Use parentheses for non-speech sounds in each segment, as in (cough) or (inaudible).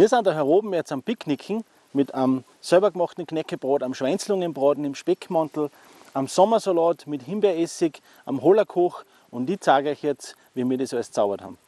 Wir sind da oben jetzt am Picknicken mit einem selber gemachten Knäckebrot, am Schweinslungenbraten im Speckmantel, am Sommersalat mit Himbeeressig, am Hollerkoch und ich zeige euch jetzt, wie wir das alles zaubert haben.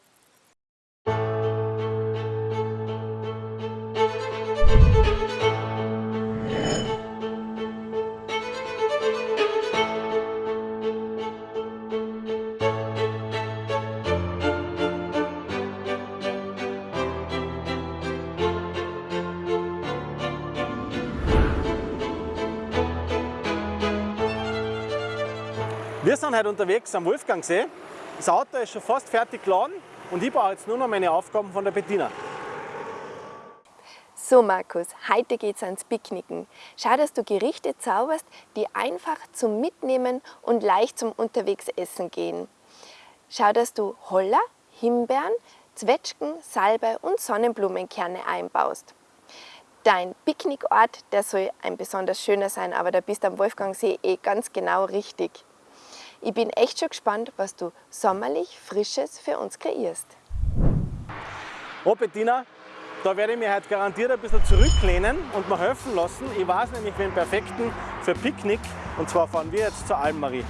Heute unterwegs am Wolfgangsee. Das Auto ist schon fast fertig geladen und ich brauche jetzt nur noch meine Aufgaben von der Bettina. So Markus, heute geht's ans Picknicken. Schau, dass du Gerichte zauberst, die einfach zum Mitnehmen und leicht zum Unterwegsessen gehen. Schau, dass du Holler, Himbeeren, Zwetschgen, Salbe und Sonnenblumenkerne einbaust. Dein Picknickort, der soll ein besonders schöner sein, aber da bist du am Wolfgangsee eh ganz genau richtig. Ich bin echt schon gespannt, was du sommerlich Frisches für uns kreierst. Oh Bettina, da werde ich mir heute garantiert ein bisschen zurücklehnen und mir helfen lassen. Ich weiß nämlich den perfekten für Picknick und zwar fahren wir jetzt zur Almmarie.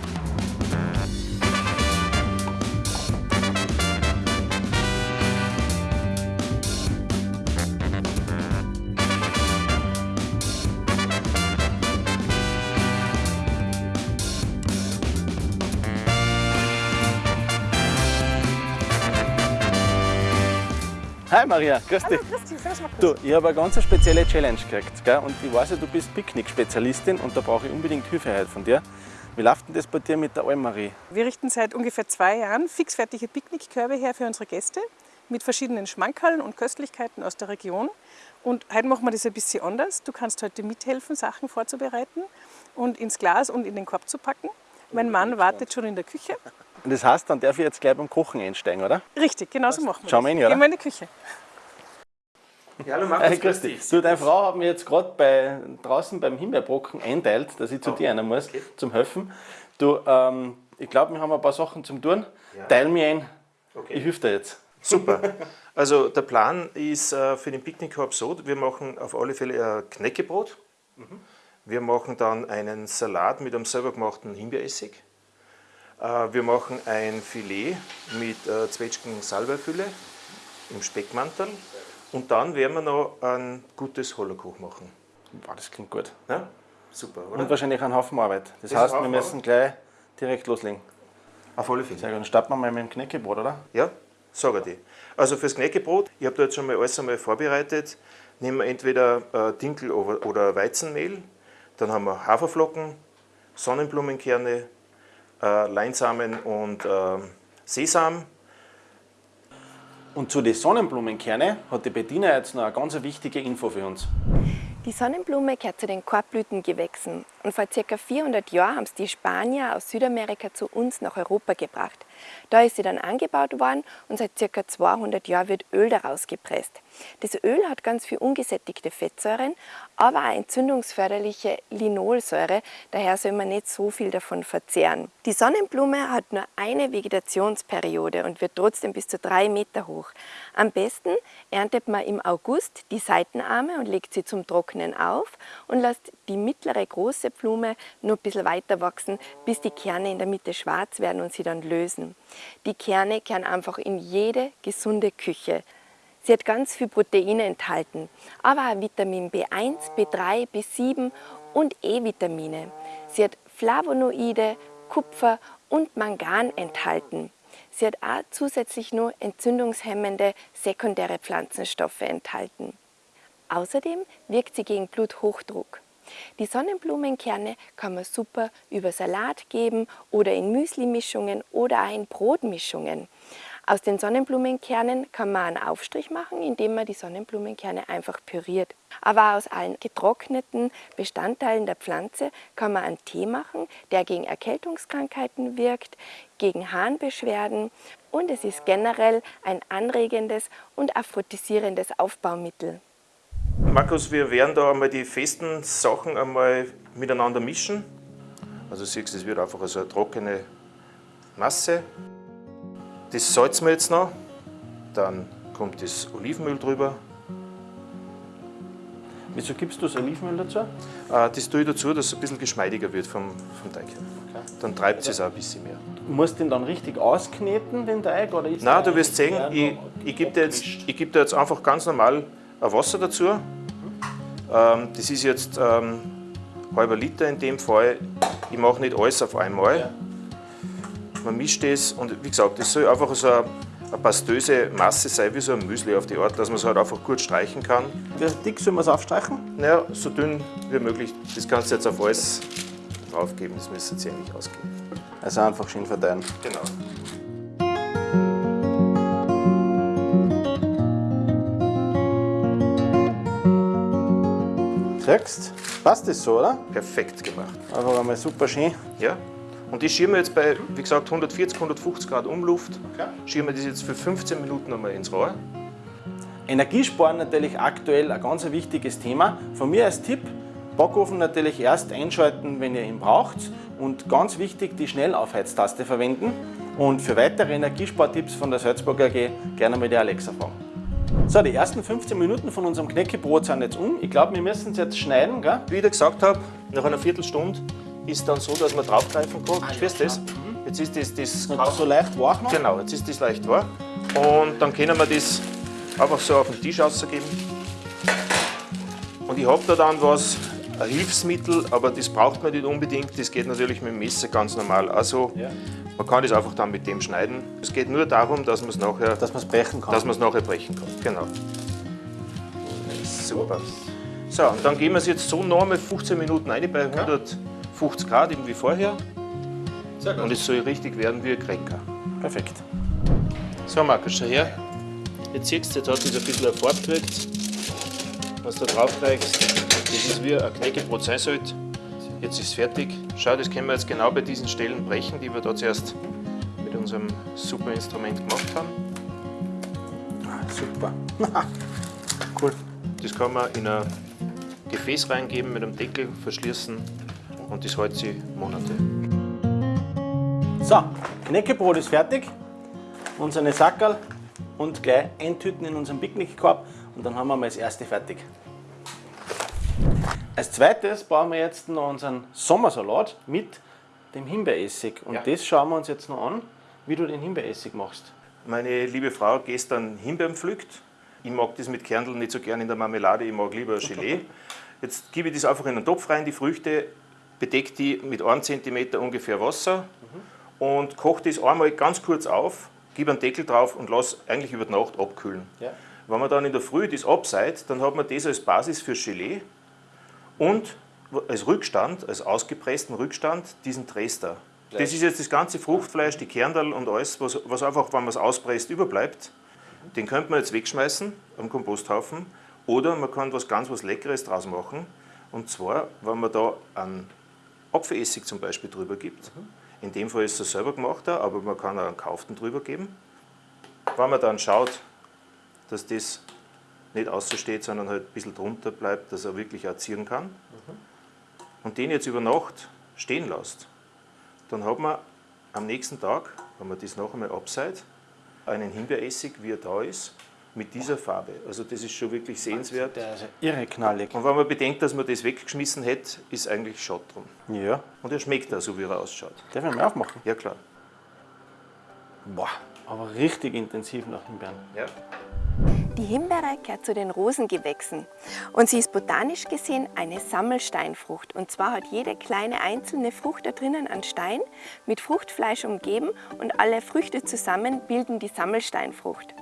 Maria, grüß dich. Hallo, grüß dich, servus Markus. Du, ich habe eine ganz spezielle Challenge gekriegt. Gell? Und ich weiß ja, du bist Picknick-Spezialistin und da brauche ich unbedingt Hilfe heute von dir. Wie läuft denn das bei dir mit der Almarie? Wir richten seit ungefähr zwei Jahren fixfertige Picknickkörbe her für unsere Gäste mit verschiedenen Schmankerln und Köstlichkeiten aus der Region. Und heute machen wir das ein bisschen anders. Du kannst heute mithelfen, Sachen vorzubereiten und ins Glas und in den Korb zu packen. Mein Mann wartet schon in der Küche. Und das heißt, dann darf ich jetzt gleich beim Kochen einsteigen, oder? Richtig, genau so machen wir Schauen wir das. rein, oder? Gehen wir in die Küche. Ja, hallo Markus, Hey, grüß dich. Du, deine Frau hat mir jetzt gerade bei, draußen beim Himbeerbrocken einteilt, dass ich zu Oh, dir einer muss, okay. zum Helfen. Du, ähm, ich glaube, wir haben ein paar Sachen zum tun. Ja. Teil mir ein. Okay. Ich helfe dir jetzt. Super. Also der Plan ist äh, für den Picknickkorb so, wir machen auf alle Fälle ein Knäckebrot. Wir machen dann einen Salat mit einem selber gemachten Himbeeressig. Äh, Wir machen ein Filet mit äh, Zwetschgen Salbeifülle im Speckmantel. Und dann werden wir noch ein gutes Hollerkoch machen. Boah, das klingt gut. Ja? Super, oder? Und wahrscheinlich einen Haufen Arbeit. Das, Das heißt, wir müssen gleich direkt loslegen. auf alle Fälle. Sehr gut, dann starten wir mal mit dem Knäckebrot, oder? Ja, sage ich dir. Also fürs Knäckebrot, ich habe da jetzt schon mal alles einmal vorbereitet. Nehmen wir entweder äh, Dinkel oder Weizenmehl, dann haben wir Haferflocken, Sonnenblumenkerne, Leinsamen und äh, Sesam. Und zu den Sonnenblumenkerne hat die Bettina jetzt noch eine ganz wichtige Info für uns. Die Sonnenblume gehört zu den Korbblütengewächsen und vor ca. 400 Jahren haben es die Spanier aus Südamerika zu uns nach Europa gebracht. Da ist sie dann angebaut worden und seit ca. 200 Jahren wird Öl daraus gepresst. Das Öl hat ganz viel ungesättigte Fettsäuren, aber auch entzündungsförderliche Linolsäure, daher soll man nicht so viel davon verzehren. Die Sonnenblume hat nur eine Vegetationsperiode und wird trotzdem bis zu drei Meter hoch. Am besten erntet man im August die Seitenarme und legt sie zum Trocknen auf und lässt die mittlere große Blume nur ein bisschen weiter wachsen, bis die Kerne in der Mitte schwarz werden und sie dann lösen. Die Kerne kehren einfach in jede gesunde Küche. Sie hat ganz viel Proteine enthalten, aber auch Vitamin B1, B3, B7 und E-Vitamine. Sie hat Flavonoide, Kupfer und Mangan enthalten. Sie hat auch zusätzlich nur entzündungshemmende sekundäre Pflanzenstoffe enthalten. Außerdem wirkt sie gegen Bluthochdruck. Die Sonnenblumenkerne kann man super über Salat geben oder in Müsli-Mischungen oder auch in Brotmischungen. Aus den Sonnenblumenkernen kann man einen Aufstrich machen, indem man die Sonnenblumenkerne einfach püriert. Aber aus allen getrockneten Bestandteilen der Pflanze kann man einen Tee machen, der gegen Erkältungskrankheiten wirkt, gegen Harnbeschwerden und es ist generell ein anregendes und aphrodisierendes Aufbaumittel. Markus, wir werden da einmal die festen Sachen einmal miteinander mischen. Also siehst du, es wird einfach so eine trockene Masse. Das salzen wir jetzt noch. Dann kommt das Olivenöl drüber. Wieso gibst du das Olivenöl dazu? Äh, Das tue ich dazu, dass es ein bisschen geschmeidiger wird vom, vom Teig. Dann treibt es auch ein bisschen mehr. Du musst den dann richtig auskneten, den Teig? Oder ist Nein, du wirst sehen, ich, ich gebe dir, jetzt- ich geb dir jetzt einfach ganz normal Wasser dazu. Ähm, das ist jetzt ähm, halber Liter in dem Fall. Ich mache nicht alles auf einmal. Man mischt das und wie gesagt, das soll einfach so eine, eine pastöse Masse sein, wie so ein Müsli auf die Art, dass man es halt einfach gut streichen kann. Wie dick sollen wir es aufstreichen? Naja, so dünn wie möglich. Das kannst du jetzt auf alles draufgeben, das müsste jetzt eigentlich ausgehen. Also einfach schön verteilen. Genau. Siehst Passt das so, oder? Perfekt gemacht. Einfach einmal super schön. Ja. Und ich schiebe mir jetzt bei, wie gesagt, 140, 150 Grad Umluft, schiebe mir das jetzt für 15 Minuten einmal ins Rohr. Energiesparen natürlich aktuell ein ganz wichtiges Thema. Von mir als Tipp, Backofen natürlich erst einschalten, wenn ihr ihn braucht. Und ganz wichtig, die Schnellaufheiztaste verwenden. Und für weitere Energiespartipps von der Salzburger AG gerne mal die Alexa fragen. So, die ersten 15 Minuten von unserem Knäckebrot sind jetzt um. Ich glaube, wir müssen es jetzt schneiden. Gell? Wie ich dir gesagt habe, nach einer Viertelstunde ist dann so, dass man draufgreifen kann. Spürst du das? Jetzt ist das, das so leicht wach noch. Genau, jetzt ist das leicht wahr. Und dann können wir das einfach so auf den Tisch ausgeben. Und ich habe da dann was, ein Hilfsmittel, aber das braucht man nicht unbedingt. Das geht natürlich mit dem Messer ganz normal. Also man kann das einfach dann mit dem schneiden. Es geht nur darum, dass man es nachher, Dass man es brechen kann. dass man es nachher brechen kann. Genau. Super. So, und dann gehen wir es jetzt so nochmal 15 Minuten rein bei 150 Grad, eben wie vorher. Und es soll richtig werden wie ein Cracker. Perfekt. So, Markus, schau her. Jetzt siehst du, jetzt hat das ein bisschen eine Farbe gekriegt. Was du da drauf kriegst, das ist wie ein Knäckebrot sein sollte. Jetzt ist es fertig. Schau, das können wir jetzt genau bei diesen Stellen brechen, die wir da zuerst mit unserem super Instrument gemacht haben. Super. (laughs) cool. Das kann man in ein Gefäß reingeben, mit einem Deckel verschließen und das hält sich Monate. So, Knäckebrot ist fertig. Unsere Sackerl und gleich eintüten in unseren Picknickkorb und dann haben wir mal das erste fertig. Als zweites bauen wir jetzt noch unseren Sommersalat mit dem Himbeeressig. Und Ja. das schauen wir uns jetzt noch an, wie du den Himbeeressig machst. Meine liebe Frau gestern Himbeeren pflückt. Ich mag das mit Kerneln nicht so gern in der Marmelade, ich mag lieber Gelee. Jetzt gebe ich das einfach in einen Topf rein, die Früchte, bedecke die mit 1 cm ungefähr Wasser und koche das einmal ganz kurz auf, gebe einen Deckel drauf und lasse eigentlich über die Nacht abkühlen. Ja. Wenn man dann in der Früh das abseit, dann hat man das als Basis für Gelee und als Rückstand, als ausgepressten Rückstand, diesen Trester. Das ist jetzt das ganze Fruchtfleisch, die Kernel und alles, was, was einfach, wenn man es auspresst, überbleibt. Den könnte man jetzt wegschmeißen am Komposthaufen oder man kann was ganz was Leckeres draus machen. Und zwar, wenn man da einen Apfelessig zum Beispiel drüber gibt. In dem Fall ist er selber gemachter, aber man kann auch einen kauften drüber geben. Wenn man dann schaut, dass das nicht aussteht, sondern halt ein bisschen drunter bleibt, dass er wirklich auch zieren kann. Und den jetzt über Nacht stehen lässt, dann hat man am nächsten Tag, wenn man das noch einmal abseit, einen Himbeeressig, wie er da ist, mit dieser Farbe. Also das ist schon wirklich sehenswert. Der ist irre knallig. Und wenn man bedenkt, dass man das weggeschmissen hätte, ist eigentlich schade drum. Ja, Und er schmeckt auch so, wie er ausschaut. darf ich mal aufmachen? Ja klar. Boah, aber richtig intensiv nach Himbeeren. Ja. Die Himbeere gehört zu den Rosengewächsen und sie ist botanisch gesehen eine Sammelsteinfrucht. Und zwar hat jede kleine einzelne Frucht da drinnen einen Stein mit Fruchtfleisch umgeben und alle Früchte zusammen bilden die Sammelsteinfrucht.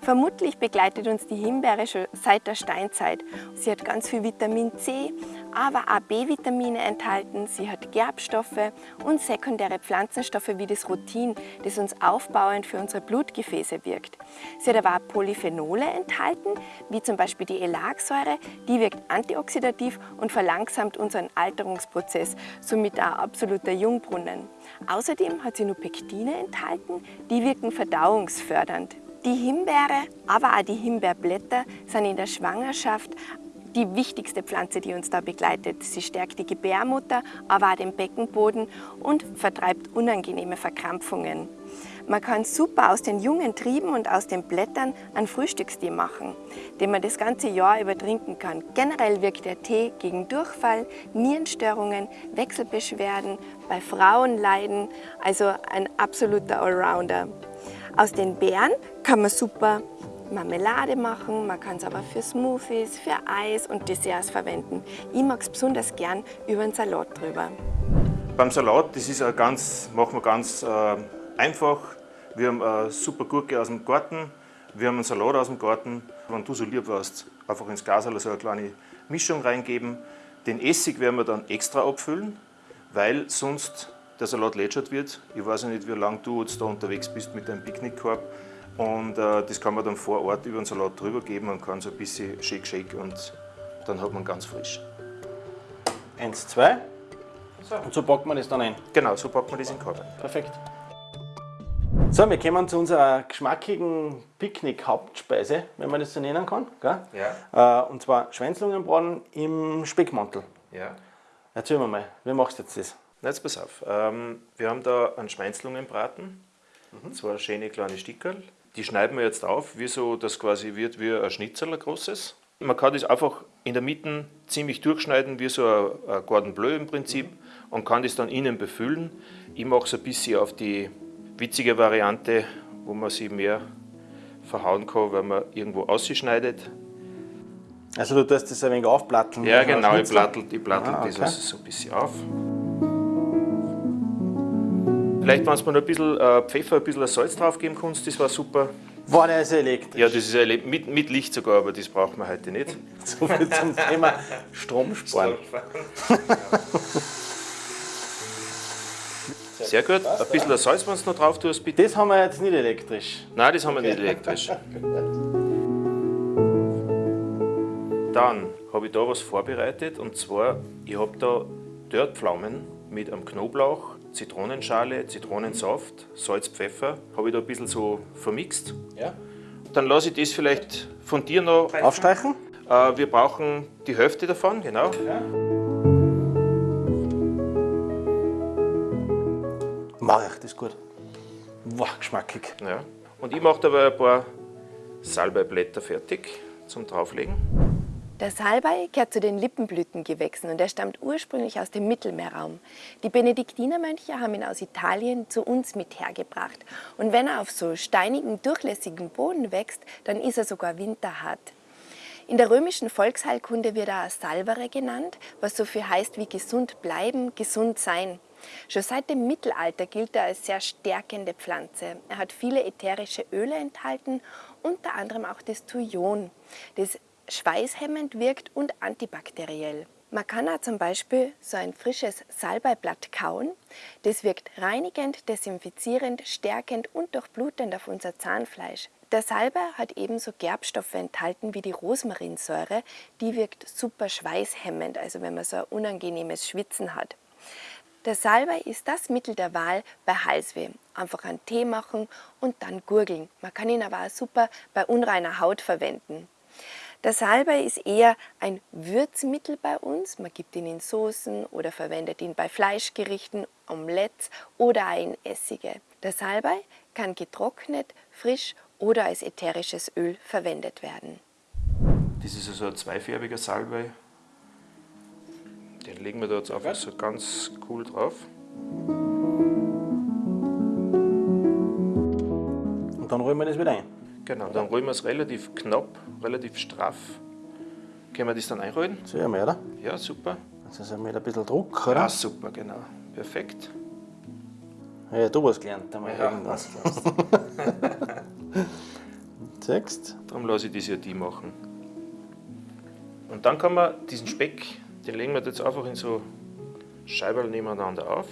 Vermutlich begleitet uns die Himbeere schon seit der Steinzeit. Sie hat ganz viel Vitamin C, aber auch B-Vitamine enthalten. Sie hat Gerbstoffe und sekundäre Pflanzenstoffe wie das Rutin, das uns aufbauend für unsere Blutgefäße wirkt. Sie hat aber auch Polyphenole enthalten, wie zum Beispiel die Elagsäure. Die wirkt antioxidativ und verlangsamt unseren Alterungsprozess, somit auch absoluter Jungbrunnen. Außerdem hat sie nur Pektine enthalten, die wirken verdauungsfördernd. Die Himbeere, aber auch die Himbeerblätter sind in der Schwangerschaft die wichtigste Pflanze, die uns da begleitet. Sie stärkt die Gebärmutter, aber auch den Beckenboden und vertreibt unangenehme Verkrampfungen. Man kann super aus den jungen Trieben und aus den Blättern einen Frühstückstee machen, den man das ganze Jahr über trinken kann. Generell wirkt der Tee gegen Durchfall, Nierenstörungen, Wechselbeschwerden, bei Frauenleiden, also ein absoluter Allrounder. Aus den Beeren kann man super Marmelade machen, man kann es aber für Smoothies, für Eis und Desserts verwenden. Ich mag es besonders gern über einen Salat drüber. Beim Salat, das ist ganz, machen wir ganz äh, einfach. Wir haben eine super Gurke aus dem Garten, wir haben einen Salat aus dem Garten. Wenn du so lieb warst, einfach ins Glas so eine kleine Mischung reingeben. Den Essig werden wir dann extra abfüllen, weil sonst der Salat lätschert wird. Ich weiß nicht, wie lange du jetzt da unterwegs bist mit deinem Picknickkorb. Und äh, das kann man dann vor Ort über den Salat drüber geben und kann so ein bisschen shake, shake und dann hat man ganz frisch. Eins, zwei. Und so packt man das dann ein. Genau, so packt man das in den Korb ein. Perfekt. So, wir kommen zu unserer geschmackigen Picknick-Hauptspeise, wenn man das so nennen kann. Gell? Ja. Äh, und zwar Schweinslungenbraten im Speckmantel. Ja. Erzähl mir mal, wie machst du jetzt das? Na, jetzt pass auf. Ähm, wir haben da einen Schweinslungenbraten, mhm. zwei schöne kleine Stickerl. Die schneiden wir jetzt auf, wie so das quasi wird wie ein Schnitzel, ein großes. Man kann das einfach in der Mitte ziemlich durchschneiden, wie so ein, ein Cordon Bleu im Prinzip, mhm. und kann das dann innen befüllen. Ich mache es ein bisschen auf die witzige Variante, wo man sie mehr verhauen kann, wenn man irgendwo ausschneidet. Also du tust das ein wenig aufplatteln? Ja genau, ich plattel, ich plattel ah, okay. das also so ein bisschen auf. Vielleicht, wenn du noch ein bisschen äh, Pfeffer, ein bisschen Salz drauf geben kannst, das war super. War der also elektrisch? Ja, das ist mit, mit Licht sogar, aber das braucht man heute nicht. (laughs) so viel zum Thema Stromsparen. (laughs) Sehr gut. Ein bisschen Salz, wenn du noch drauf tust, bitte. Das haben wir jetzt nicht elektrisch. Nein, das haben wir nicht elektrisch. (laughs) Dann habe ich da was vorbereitet und zwar, ich habe da Dörrpflaumen mit einem Knoblauch, Zitronenschale, Zitronensaft, Salz, Pfeffer, habe ich da ein bisschen so vermixt. Ja. Dann lasse ich das vielleicht von dir noch aufstreichen. Äh, wir brauchen die Hälfte davon, genau. Ja. Mach ich, das ist gut. Wow, geschmackig. Ja. Und ich mache dabei ein paar Salbeiblätter fertig zum drauflegen. Der Salbei gehört zu den Lippenblütengewächsen und er stammt ursprünglich aus dem Mittelmeerraum. Die Benediktinermönche haben ihn aus Italien zu uns mit hergebracht. Und wenn er auf so steinigen, durchlässigen Boden wächst, dann ist er sogar winterhart. In der römischen Volksheilkunde wird er Salvere genannt, was so viel heißt wie gesund bleiben, gesund sein. Schon seit dem Mittelalter gilt er als sehr stärkende Pflanze. Er hat viele ätherische Öle enthalten, unter anderem auch das Thujon. Das schweißhemmend wirkt und antibakteriell. Man kann auch zum Beispiel so ein frisches Salbeiblatt kauen. Das wirkt reinigend, desinfizierend, stärkend und durchblutend auf unser Zahnfleisch. Der Salbei hat ebenso Gerbstoffe enthalten wie die Rosmarinsäure. Die wirkt super schweißhemmend, also wenn man so ein unangenehmes Schwitzen hat. Der Salbei ist das Mittel der Wahl bei Halsweh. Einfach einen Tee machen und dann gurgeln. Man kann ihn aber auch super bei unreiner Haut verwenden. Der Salbei ist eher ein Würzmittel bei uns. Man gibt ihn in Soßen oder verwendet ihn bei Fleischgerichten, Omelettes oder auch in Essige. Der Salbei kann getrocknet, frisch oder als ätherisches Öl verwendet werden. Das ist also ein zweifärbiger Salbei. Den legen wir da jetzt einfach so ganz cool drauf. Und dann rollen wir das wieder ein. Genau, dann rollen wir es relativ knapp, relativ straff. Können wir das dann einrollen? So ja, oder? Ja, super. Jetzt ist mit ein bisschen Druck, oder? Ja, super, genau. Perfekt. Ja, du hast gelernt, einmal ja, irgendwas. (laughs) Siehst Darum lasse ich das ja die machen. Und dann kann man diesen Speck, den legen wir jetzt einfach in so Scheiben nebeneinander auf.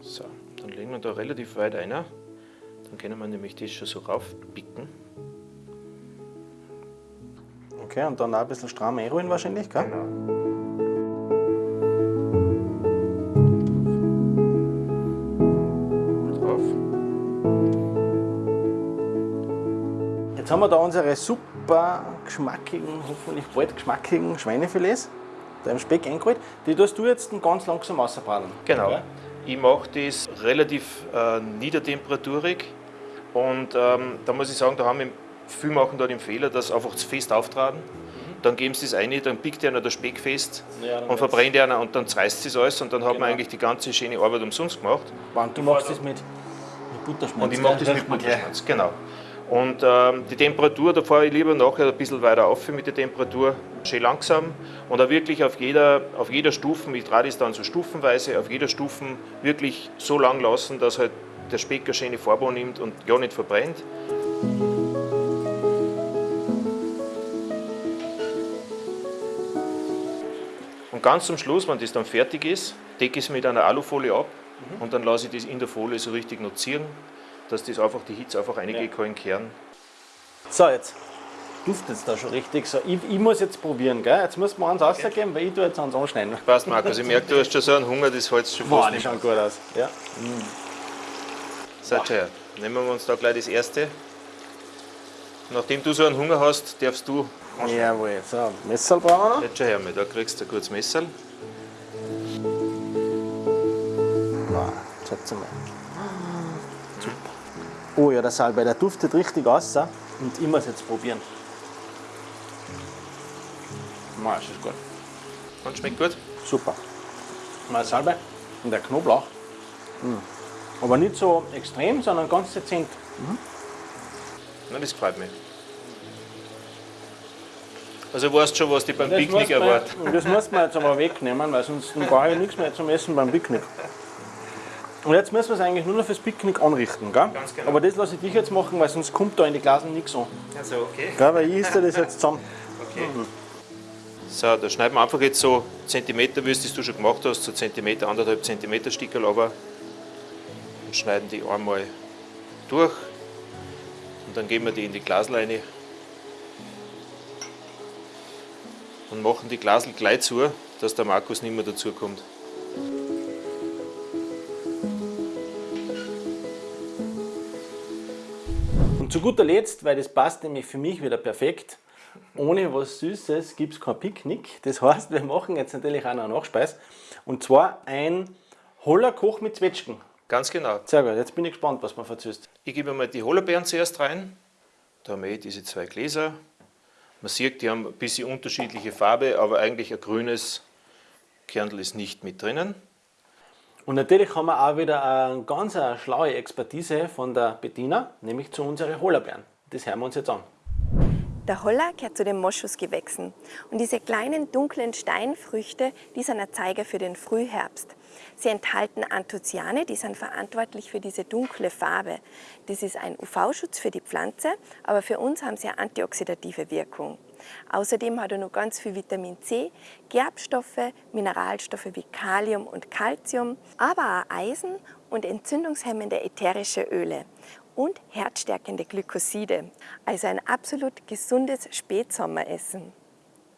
So, dann legen wir da relativ weit ein. Dann können wir nämlich das schon so raufpicken. Okay, und dann auch ein bisschen stramm einrollen wahrscheinlich, gell? Genau. Jetzt haben wir da unsere super geschmackigen, hoffentlich bald geschmackigen Schweinefilets da im Speck eingerollt. Die tust du jetzt ganz langsam ausbraten. Genau. Ja? Ich mache das relativ äh, niedertemperaturig und ähm, da muss ich sagen, da haben wir, viele machen da den Fehler, dass einfach zu fest auftragen. Dann geben sie das ein, dann pickt einer der Speck fest Ja, und verbrennt einer und dann zerreißt sie es alles und dann hat Genau. man eigentlich die ganze schöne Arbeit umsonst gemacht. Und du machst das mit, mit Butterschmalz. Und ich mache das mit. Butterschmalz, genau. Und ähm, die Temperatur, da fahre ich lieber nachher ein bisschen weiter auf mit der Temperatur, schön langsam und auch wirklich auf jeder, auf jeder Stufe, ich drehe das dann so stufenweise, auf jeder Stufe wirklich so lang lassen, dass halt der Speck eine schöne Farbe nimmt und ja nicht verbrennt. Und ganz zum Schluss, wenn das dann fertig ist, decke ich es mit einer Alufolie ab und dann lasse ich das in der Folie so richtig noch ziehen, dass das einfach die Hitze einfach in den Kern. So, jetzt duftet es da schon richtig. So, ich, ich muss jetzt probieren, gell? Jetzt müssen wir eins rausgeben, weil ich tue jetzt eins anschneiden. Passt, Markus, ich merke, du hast schon so einen (laughs) Hunger, das hältst du schon Boah, fast die nicht. schauen gut aus. Ja. So, her. Nehmen wir uns da gleich das erste. Nachdem du so einen Hunger hast, darfst du. Jawohl. So, Messer brauchen wir noch. Jetzt schon her, mal, da kriegst du ein gutes Messer. Wow, schätze mal. Super. Oh ja, der Salbei, der duftet richtig aus. Und ich muss jetzt probieren. Wow, das ist gut. Und schmeckt gut? Super. Mal Salbei und der Knoblauch. Mm. Aber nicht so extrem, sondern ganz dezent. Na, das gefällt mir. Also weißt du schon, was dich beim Das Picknick erwartet. Das muss man jetzt aber wegnehmen, weil sonst brauche ich nichts mehr zum Essen beim Picknick. Und jetzt müssen wir es eigentlich nur noch fürs Picknick anrichten, gell? Ganz genau. Aber das lasse ich dich jetzt machen, weil sonst kommt da in die Glasen nichts an. Also, okay. Gell? Weil ich esse das jetzt zusammen. (laughs) okay. So, da schneiden wir einfach jetzt so Zentimeter, wie es du schon gemacht hast, so Zentimeter, anderthalb Zentimeter Stickerl aber und schneiden die einmal durch und dann geben wir die in die Glasleine und machen die Glasel gleich zu, dass der Markus nicht mehr dazu kommt. Und zu guter Letzt, weil das passt nämlich für mich wieder perfekt, ohne was Süßes gibt es kein Picknick. Das heißt, wir machen jetzt natürlich auch noch eine Nachspeis. Und zwar ein Hollerkoch mit Zwetschgen. Ganz genau. Sehr gut, jetzt bin ich gespannt, was man verzüßt. Ich gebe mal die Hollerbeeren zuerst rein. Da haben wir diese zwei Gläser. Man sieht, die haben ein bisschen unterschiedliche Farbe, aber eigentlich ein grünes Kernl ist nicht mit drinnen. Und natürlich haben wir auch wieder eine ganz schlaue Expertise von der Bettina, nämlich zu unseren Hollerbeeren. Das hören wir uns jetzt an. Der Holler gehört zu den Moschusgewächsen. Und diese kleinen dunklen Steinfrüchte, die sind ein Zeiger für den Frühherbst. Sie enthalten Anthocyane, die sind verantwortlich für diese dunkle Farbe. Das ist ein UV-Schutz für die Pflanze, aber für uns haben sie eine antioxidative Wirkung. Außerdem hat er noch ganz viel Vitamin C, Gerbstoffe, Mineralstoffe wie Kalium und Calcium, aber auch Eisen und entzündungshemmende ätherische Öle und herzstärkende Glykoside. Also ein absolut gesundes Spätsommeressen.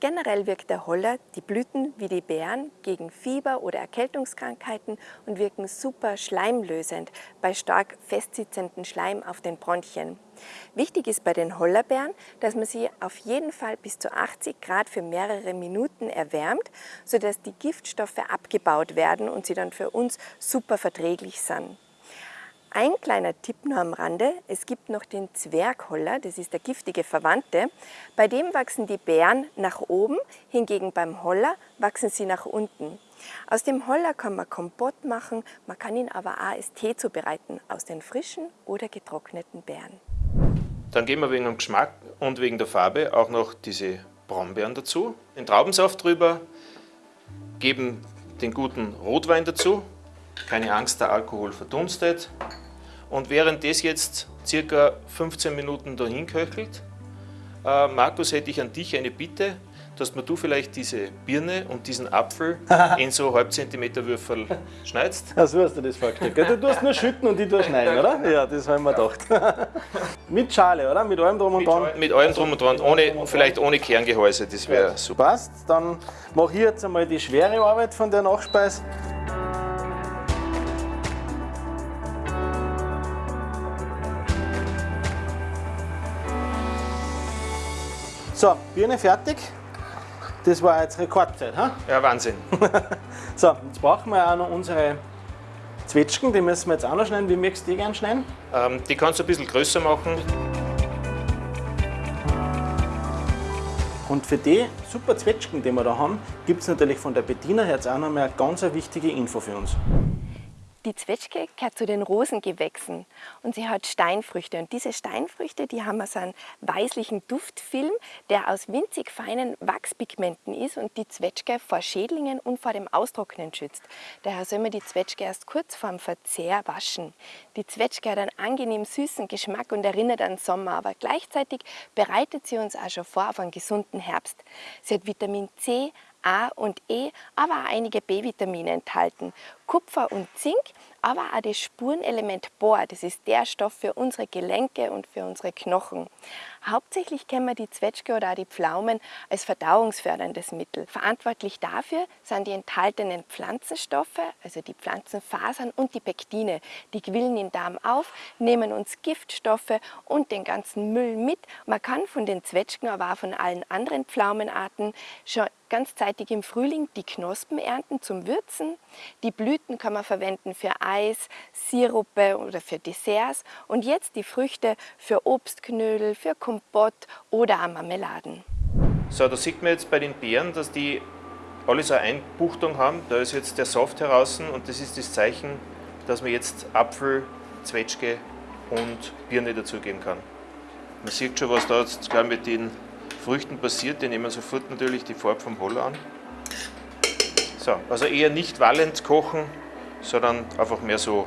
Generell wirkt der Holler, die Blüten wie die Beeren, gegen Fieber oder Erkältungskrankheiten und wirken super schleimlösend bei stark festsitzenden Schleim auf den Bronchien. Wichtig ist bei den Hollerbeeren, dass man sie auf jeden Fall bis zu 80 Grad für mehrere Minuten erwärmt, sodass die Giftstoffe abgebaut werden und sie dann für uns super verträglich sind. Ein kleiner Tipp nur am Rande, es gibt noch den Zwergholler, das ist der giftige Verwandte. Bei dem wachsen die Beeren nach oben, hingegen beim Holler wachsen sie nach unten. Aus dem Holler kann man Kompott machen, man kann ihn aber auch als Tee zubereiten, aus den frischen oder getrockneten Beeren. Dann geben wir wegen dem Geschmack und wegen der Farbe auch noch diese Brombeeren dazu. Den Traubensaft drüber, geben den guten Rotwein dazu. Keine Angst, der Alkohol verdunstet. Und während das jetzt circa 15 Minuten dahin köchelt, äh, Markus, hätte ich an dich eine Bitte, dass mir du vielleicht diese Birne und diesen Apfel (laughs) in so halb Zentimeter Würfel schneidest. Ja, so hast du das vorgestellt. Du tust nur schütten und ich tue schneiden, oder? Ja, das haben wir gedacht. (laughs) Mit Schale, oder? Mit allem drum und dran. Mit allem drum und dran, ohne, vielleicht ohne Kerngehäuse, das wäre super. Passt, dann mache ich jetzt einmal die schwere Arbeit von der Nachspeis. So, Birne fertig. Das war jetzt Rekordzeit. Ha? Ja, Wahnsinn. (laughs) So, jetzt brauchen wir auch noch unsere Zwetschgen, die müssen wir jetzt auch noch schneiden. Wie möchtest du die gerne schneiden? Ähm, die kannst du ein bisschen größer machen. Und für die super Zwetschgen, die wir da haben, gibt es natürlich von der Bettina jetzt auch noch mal eine ganz wichtige Info für uns. Die Zwetschge gehört zu den Rosengewächsen und sie hat Steinfrüchte. Und diese Steinfrüchte, die haben so einen weißlichen Duftfilm, der aus winzig feinen Wachspigmenten ist und die Zwetschge vor Schädlingen und vor dem Austrocknen schützt. Daher soll man die Zwetschge erst kurz vor dem Verzehr waschen. Die Zwetschge hat einen angenehm süßen Geschmack und erinnert an Sommer, aber gleichzeitig bereitet sie uns auch schon vor auf einen gesunden Herbst. Sie hat Vitamin C, A und E, aber auch einige B-Vitamine enthalten. Kupfer und Zink, aber auch das Spurenelement Bohr, das ist der Stoff für unsere Gelenke und für unsere Knochen. Hauptsächlich kennen wir die Zwetschge oder auch die Pflaumen als verdauungsförderndes Mittel. Verantwortlich dafür sind die enthaltenen Pflanzenstoffe, also die Pflanzenfasern und die Pektine. Die quillen den Darm auf, nehmen uns Giftstoffe und den ganzen Müll mit. Man kann von den Zwetschgen, aber auch von allen anderen Pflaumenarten schon ganz zeitig im Frühling die Knospen ernten zum Würzen. Die Blüten kann man verwenden für Eis, Sirupe oder für Desserts und jetzt die Früchte für Obstknödel, für Kompott oder auch Marmeladen. So, da sieht man jetzt bei den Beeren, dass die alle so eine Einbuchtung haben. Da ist jetzt der Saft heraus und das ist das Zeichen, dass man jetzt Apfel, Zwetschge und Birne dazugeben kann. Man sieht schon, was da jetzt mit den Früchten passiert. Die nehmen sofort natürlich die Farbe vom Holler an. So, also eher nicht wallend kochen, sondern einfach mehr so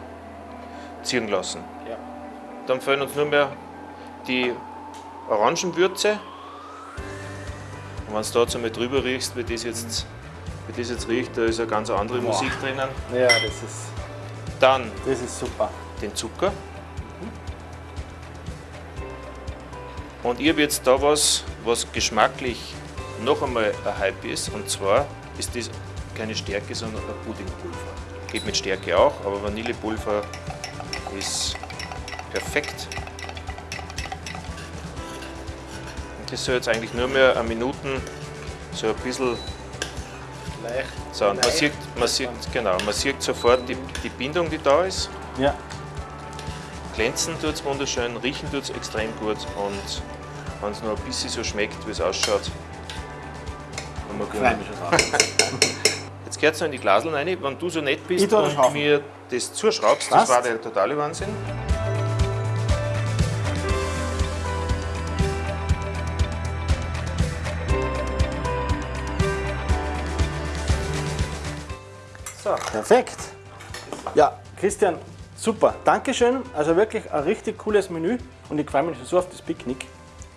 ziehen lassen. Ja. Dann fehlen uns nur mehr die Orangenwürze. Und wenn du da jetzt einmal drüber riechst, wie das jetzt, wie das jetzt riecht, da ist eine ganz andere Boah. Musik drinnen. Ja, das ist, Dann das ist super. den Zucker. Und ich habe jetzt da was, was geschmacklich noch einmal ein Hype ist. Und zwar ist das keine Stärke, sondern ein Puddingpulver. Geht mit Stärke auch, aber Vanillepulver ist perfekt. Und das soll jetzt eigentlich nur mehr eine Minuten so ein bisschen Leicht. so, und man sieht, man sieht, genau, man sieht sofort die, die Bindung, die da ist. Ja. Glänzen tut es wunderschön, riechen tut es extrem gut und wenn es nur ein bisschen so schmeckt, wie es ausschaut, haben wir Freue Jetzt gehört es in die Glaseln rein. Wenn du so nett bist das und schaffen. mir das zuschraubst, das Was? war der totale Wahnsinn. So, Perfekt. Ja, Christian, super. Dankeschön. Also wirklich ein richtig cooles Menü und ich freue mich schon so auf das Picknick.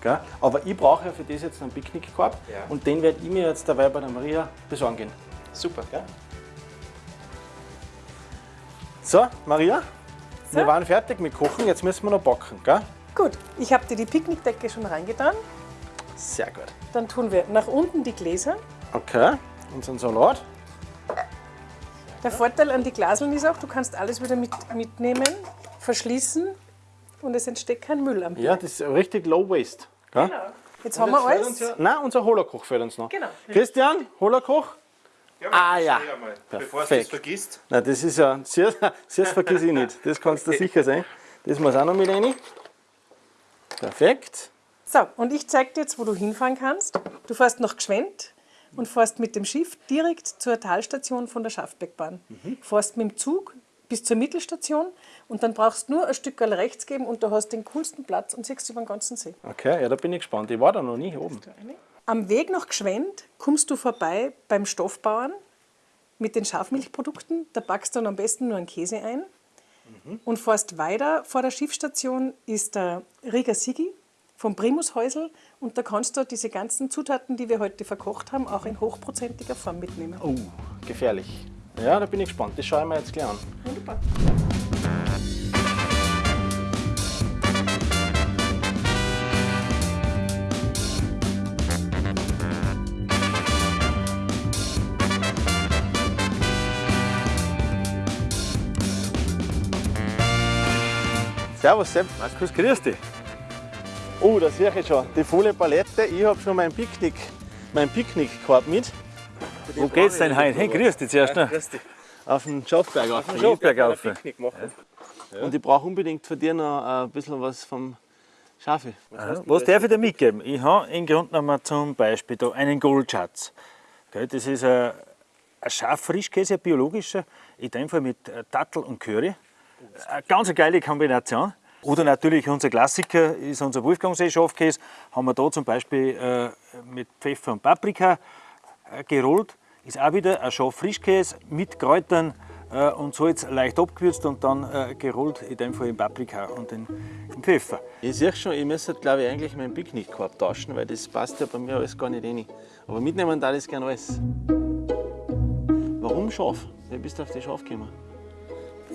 Gell? Aber ich brauche ja für das jetzt einen Picknickkorb Ja. und den werde ich mir jetzt dabei bei der Maria besorgen gehen. Super. Gell? So, Maria, wir So. waren fertig mit Kochen, jetzt müssen wir noch backen. Gell? Gut, ich habe dir die Picknickdecke schon reingetan. Sehr gut. Dann tun wir nach unten die Gläser. Okay, unseren Salat. Der Vorteil an die Glaseln ist auch, du kannst alles wieder mit, mitnehmen, verschließen und es entsteht kein Müll am Ja, das ist richtig low waste. Gell? Jetzt haben wir alles. uns ja- Nein, unser Holerkoch fehlt uns noch. Genau. Christian, Holerkoch? Ah, ja. Bevor du es Perfekt. vergisst. Na, das ist ja, (laughs) sehr, sehr vergiss ich nicht. Das kannst du sicher sein. Das muss auch noch mit rein. Perfekt. So, und ich zeige dir jetzt, wo du hinfahren kannst. Du fährst nach Gschwend und fährst mit dem Schiff direkt zur Talstation von der Schaffbeckbahn. Fährst mit dem Zug bis zur Mittelstation und dann brauchst du nur ein Stück rechts geben und du hast den coolsten Platz und siehst über den ganzen See. Okay, ja, da bin ich gespannt. Ich war da noch nie oben. Am Weg nach Gschwend kommst du vorbei beim Stoffbauern mit den Schafmilchprodukten. Da packst du dann am besten nur einen Käse ein. Und fährst weiter. Vor der Schiffsstation ist der Rieger Sigi vom Primushäusl. Und da kannst du diese ganzen Zutaten, die wir heute verkocht haben, auch in hochprozentiger Form mitnehmen. Oh, gefährlich. Ja, da bin ich gespannt. Das schaue ich mir jetzt gleich an. Wunderbar. Servus, Sepp. Markus, grüß dich. Oh, da sehe ich schon die volle Palette. Ich habe schon meinen Picknick, meinen Picknickkorb mit. Wo geht's denn heute? Hey, grüß dich zuerst. Ne? auf den Schafberg auf. den Schafberg Ich rauf. will ein Picknick machen. Und ich brauche unbedingt von dir noch ein bisschen was vom Schafe. Ja, Was darf ich dir mitgeben? Ich habe im Grunde genommen zum Beispiel da einen Goldschatz. Das ist ein, ein Schaffrischkäse, ein biologischer, in dem Fall mit äh, Dattel und Curry. Eine ganz geile Kombination. Oder natürlich unser Klassiker ist unser Wolfgangsee Schafkäse. Haben wir da zum Beispiel äh, mit Pfeffer und Paprika äh, gerollt. Ist auch wieder ein Schaffrischkäse mit Kräutern äh, und Salz leicht abgewürzt und dann äh, gerollt, in dem Fall in Paprika und in, in Pfeffer. Ich sehe schon, ich müsste glaube ich eigentlich meinen Picknickkorb tauschen, weil das passt ja bei mir alles gar nicht rein. Aber mitnehmen da das gerne alles. Warum Schaf? Wie bist du auf die Schaf gekommen?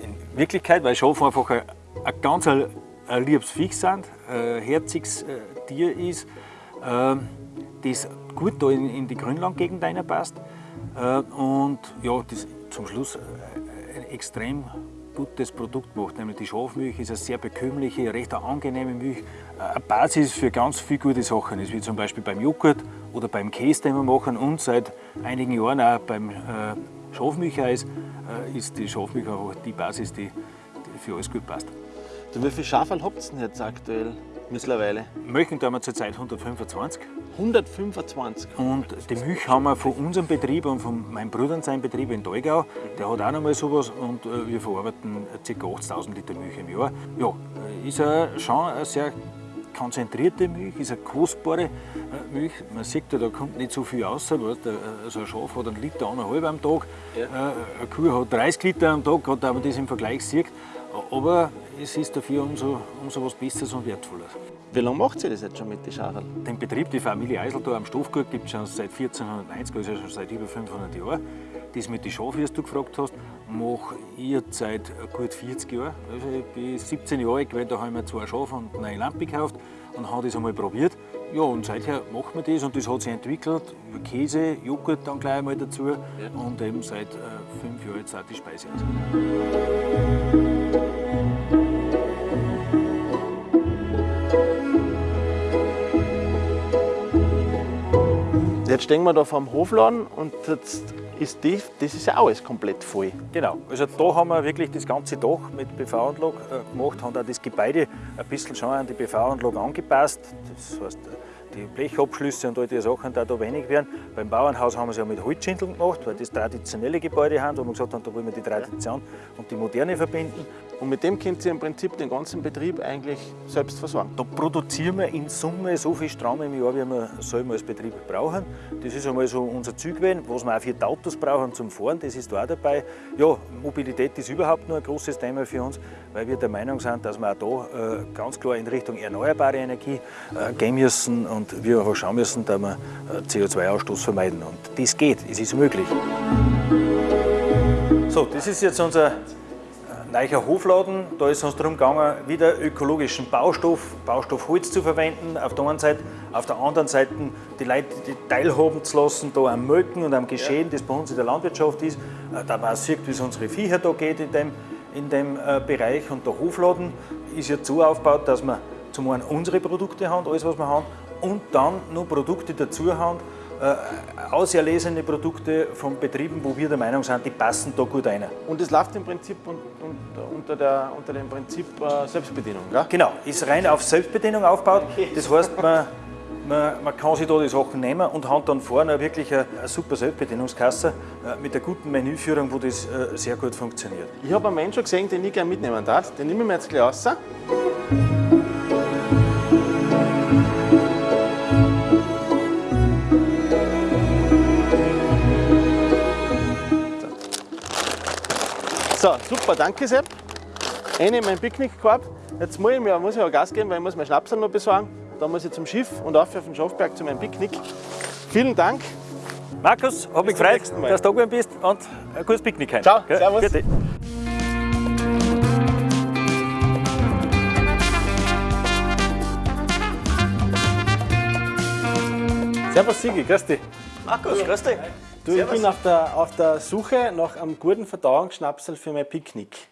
In Wirklichkeit, weil Schafe einfach ein, ein ganz ein, ein liebes Viech sind, ein herziges äh, Tier ist, äh, das gut da in, in die Grünlandgegend reinpasst. Äh, und ja, das zum Schluss äh, ein extrem gutes Produkt macht. Nämlich die Schafmilch ist eine sehr bekömmliche, recht angenehme Milch, eine Basis für ganz viele gute Sachen ist, wie zum Beispiel beim Joghurt oder beim Käse, den wir machen und seit einigen Jahren auch beim äh, Schafmilcheis ist die Schafmilch einfach die Basis, die, die für alles gut passt. Du, wie viel Schaferl habt ihr denn jetzt aktuell mittlerweile? Milchen tun wir zurzeit 125 125. und die Milch haben wir von unserem Betrieb und von meinem Bruder und seinem Betrieb in Dolgau. Der hat auch noch mal sowas und äh, wir verarbeiten ca. 80.000 Liter Milch im Jahr. Ja, äh, ist äh, schon eine sehr konzentrierte Milch, ist eine kostbare äh, Milch. Man sieht, ja, da kommt nicht so viel raus. Weißt, du, äh, so ein Schaf hat einen Liter eineinhalb am Tag, äh, eine Kuh hat 30 Liter am Tag, wenn man das im Vergleich sieht. Aber es ist dafür umso, umso was Besseres und Wertvolles. Wie lange macht ihr das jetzt schon mit den Schaferl? Den Betrieb, die Familie Eisel da am Stoffgut, gibt es schon seit 1490, also schon seit über 500 Jahren. Das mit den Schafen, wie du gefragt hast, mache ich jetzt seit gut 40 Jahren. Also ich bin 17 Jahre alt, weil da habe ich mir zwei Schafe und eine Lampe gekauft und habe das einmal probiert. Ja, und seither machen wir das und das hat sich entwickelt. Käse, Joghurt dann gleich einmal dazu und eben seit äh, fünf Jahren jetzt auch die Speise. Jetzt stehen wir da vor dem Hofladen und jetzt ist die, das ist ja alles komplett voll. Genau, also da haben wir wirklich das ganze Dach mit PV-Anlage äh, gemacht, haben auch das Gebäude ein bisschen schon an die PV-Anlage angepasst. Das heißt, die Blechabschlüsse und all die Sachen da, da wenig werden. Beim Bauernhaus haben wir es ja mit Holzschindeln gemacht, weil das traditionelle Gebäude haben, wo wir gesagt haben, da wollen wir die Tradition und die Moderne verbinden. Und mit dem könnt ihr im Prinzip den ganzen Betrieb eigentlich selbst versorgen. Da produzieren wir in Summe so viel Strom im Jahr, wie wir selber als Betrieb brauchen. Das ist einmal so unser Ziel was wir auch für die Autos brauchen zum Fahren, das ist da auch dabei. Ja, Mobilität ist überhaupt nur ein großes Thema für uns, weil wir der Meinung sind, dass wir auch da äh, ganz klar in Richtung erneuerbare Energie äh, gehen müssen und wir einfach schauen müssen, dass wir äh, CO2-Ausstoß vermeiden. Und das geht, es ist möglich. So, das ist jetzt unser Neucher Hofladen, da ist es uns darum gegangen, wieder ökologischen Baustoff, Baustoff Holz zu verwenden, auf der einen Seite, auf der anderen Seite die Leute die teilhaben zu lassen, da am Melken und am Geschehen, das bei uns in der Landwirtschaft ist, Äh, da man auch sieht, wie es unsere Viecher da geht in dem, in dem äh, Bereich. Und der Hofladen ist jetzt so aufgebaut, dass wir zum einen unsere Produkte haben, alles was wir haben, und dann noch Produkte dazu haben, äh, auserlesene Produkte von Betrieben, wo wir der Meinung sind, die passen da gut rein. Und das läuft im Prinzip un, un, unter, der, unter dem Prinzip äh, Selbstbedienung. Gell? Genau, ist rein auf Selbstbedienung aufgebaut. Das heißt, man, man, man kann sich da die Sachen nehmen und hat dann vorne wirklich eine, eine super Selbstbedienungskasse äh, mit einer guten Menüführung, wo das äh, sehr gut funktioniert. Ich habe einen Menschen gesehen, den ich gerne mitnehmen darf. Den nehmen wir jetzt gleich raus. So, super, danke Sepp. Eine mein Picknickkorb. Jetzt muss ich, mir, muss ich aber Gas geben, weil ich muss mein Schnapsel noch besorgen. Da muss ich zum Schiff und auf auf den Schafberg zu meinem Picknick. Vielen Dank. Markus, habe mich gefreut, dass du da gewesen bist und ein gutes Picknick heute. Ciao, Gell? servus. Bitte. Servus Sigi, grüß dich. Markus, grüß dich. Du, ich bin auf der, auf der Suche nach einem guten Verdauungsschnapsel für mein Picknick.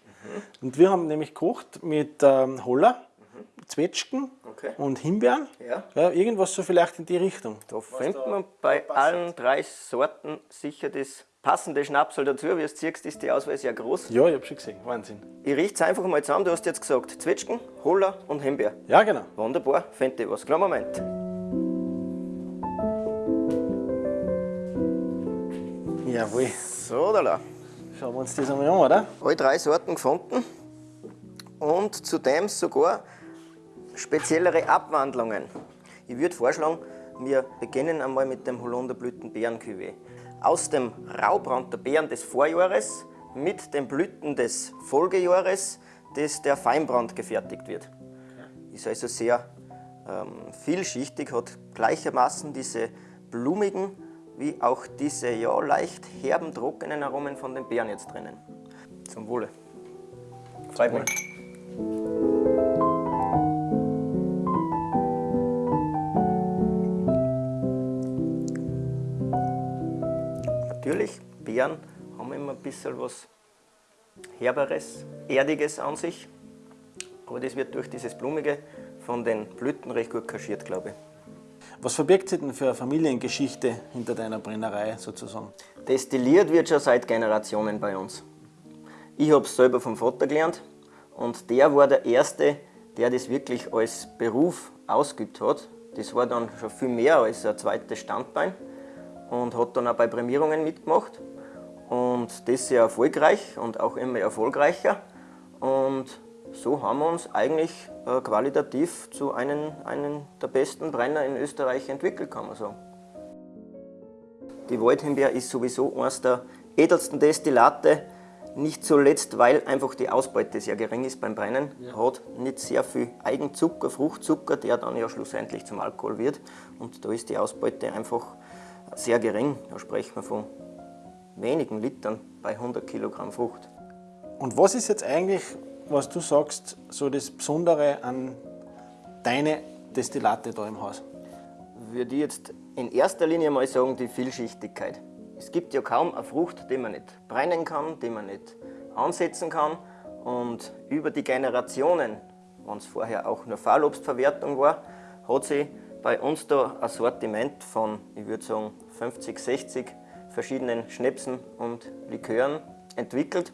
Und wir haben nämlich gekocht mit ähm, Holler, Zwetschgen Okay. und Himbeeren. Ja. Ja, irgendwas so vielleicht in die Richtung. Da findet man bei allen drei Sorten sicher das passende Schnapsel dazu. Wie du siehst, ist die Auswahl sehr groß. Ja, ich habe schon gesehen. Wahnsinn. Ich richte es einfach mal zusammen. Du hast jetzt gesagt Zwetschgen, Holler und Himbeer. Ja, genau. Wunderbar, fände ich was. Kleinen Moment. Jawohl. So, da la. Schauen wir uns das einmal an, oder? Alle drei Sorten gefunden und zudem sogar speziellere Abwandlungen. Ich würde vorschlagen, wir beginnen einmal mit dem Holunderblüten-Beeren-Cuvée. Aus dem Raubrand der Beeren des Vorjahres mit den Blüten des Folgejahres, das der Feinbrand gefertigt wird. Ist also sehr ähm, vielschichtig, hat gleichermaßen diese blumigen wie auch diese ja leicht herben, trockenen Aromen von den Beeren jetzt drinnen. Zum Wohle. Freut mich. Natürlich, Beeren haben immer ein bisschen was Herberes, Erdiges an sich. Aber das wird durch dieses Blumige von den Blüten recht gut kaschiert, glaube ich. Was verbirgt sich denn für eine Familiengeschichte hinter deiner Brennerei sozusagen? Destilliert wird schon seit Generationen bei uns. Ich habe es selber vom Vater gelernt und der war der Erste, der das wirklich als Beruf ausgeübt hat. Das war dann schon viel mehr als ein zweites Standbein und hat dann auch bei Prämierungen mitgemacht. Und das sehr erfolgreich und auch immer erfolgreicher. Und so haben wir uns eigentlich äh, qualitativ zu einem, einem der besten Brenner in Österreich entwickelt, kann man sagen. Die Waldhimbeer ist sowieso eines der edelsten Destillate, nicht zuletzt, weil einfach die Ausbeute sehr gering ist beim Brennen. Hat nicht sehr viel Eigenzucker, Fruchtzucker, der dann ja schlussendlich zum Alkohol wird. Und da ist die Ausbeute einfach sehr gering. Da sprechen wir von wenigen Litern bei 100 Kilogramm Frucht. Und was ist jetzt eigentlich, was du sagst, so das Besondere an deine Destillate da im Haus? würde ich jetzt in erster Linie mal sagen, die Vielschichtigkeit. Es gibt ja kaum eine Frucht, die man nicht brennen kann, die man nicht ansetzen kann. Und über die Generationen, wenn es vorher auch nur Fahrlobstverwertung war, hat sich bei uns da ein Sortiment von, ich würde sagen, 50, 60 verschiedenen Schnäpsen und Likören entwickelt.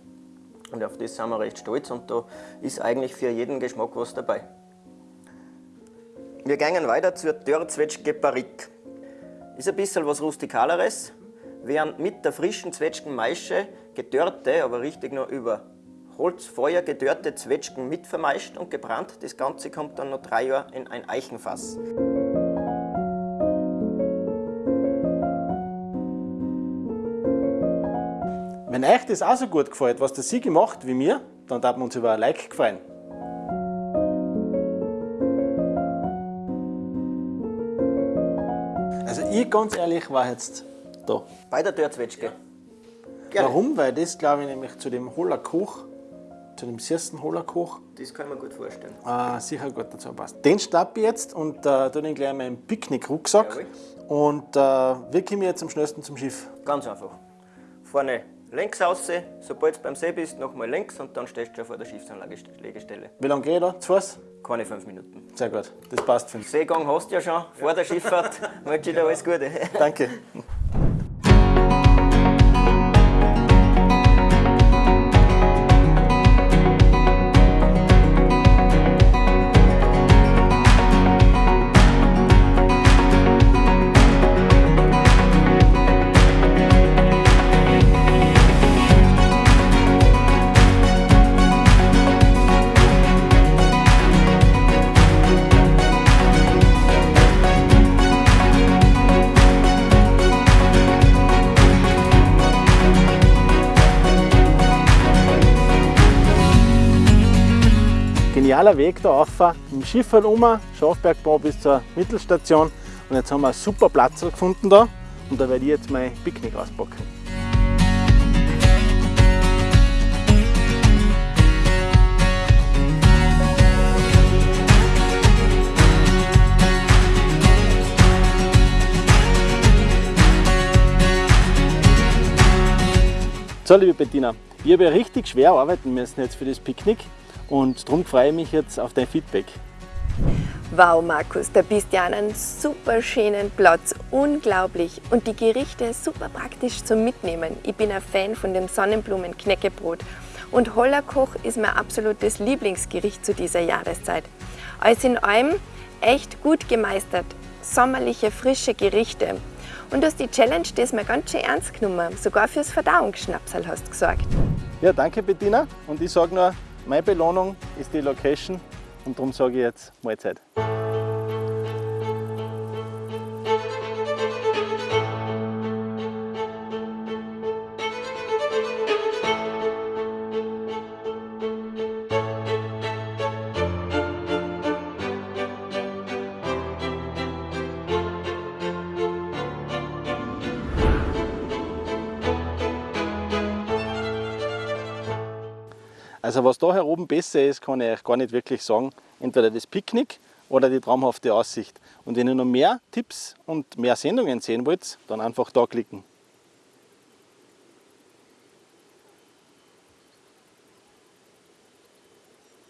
Und auf das sind wir recht stolz und da ist eigentlich für jeden Geschmack was dabei. Wir gehen weiter zur Dörrzwetschge Barrique. Ist ein bisschen was Rustikaleres, während mit der frischen Zwetschgenmaische gedörrte, aber richtig noch über Holzfeuer gedörrte Zwetschgen mit vermeischt und gebrannt. Das Ganze kommt dann noch drei Jahre in ein Eichenfass. Wenn euch das auch so gut gefällt, was der Sigi macht wie mir, dann darf man uns über ein Like gefallen. Also ich ganz ehrlich war jetzt da. Bei der Dörrzwetschge. Gerne. Warum? Weil das glaube ich nämlich zu dem Hollerkoch, zu dem süßen Hollerkoch, Das kann man gut vorstellen. äh, sicher gut dazu passt. Den schnappe ich jetzt und äh, tue den gleich in meinen Picknick-Rucksack und äh, wie komme ich jetzt am schnellsten zum Schiff? Ganz einfach. Vorne längs raus, sobald du beim See bist, nochmal links und dann stehst du schon vor der Schiffsanlegestelle. Wie lange ich da? Zu Fuß? Keine fünf Minuten. Sehr gut, das passt für mich. Seegang hast du ja schon vor der Schifffahrt. (laughs) Wünsche dir alles Gute. Danke. (laughs) Genialer Weg da rauf, im Schiff halt um, Schafbergbau bis zur Mittelstation. Und jetzt haben wir einen super Platz gefunden da. Und da werde ich jetzt mein Picknick auspacken. So, liebe Bettina, ich habe ja richtig schwer arbeiten müssen jetzt für das Picknick und darum freue ich mich jetzt auf dein Feedback. Wow, Markus, da bist du an einem super schönen Platz. Unglaublich. Und die Gerichte super praktisch zum Mitnehmen. Ich bin ein Fan von dem Sonnenblumen-Knäckebrot. Und Hollerkoch ist mein absolutes Lieblingsgericht zu dieser Jahreszeit. Alles in allem echt gut gemeistert. Sommerliche, frische Gerichte. Und du hast die Challenge diesmal ganz schön ernst genommen. Sogar fürs Verdauungsschnapsal hast du gesagt. Ja, danke Bettina. Und ich sage nur, meine Belohnung ist die Location und darum sage ich jetzt Mahlzeit. Was da hier oben besser ist, kann ich euch gar nicht wirklich sagen. Entweder das Picknick oder die traumhafte Aussicht. Und wenn ihr noch mehr Tipps und mehr Sendungen sehen wollt, dann einfach da klicken.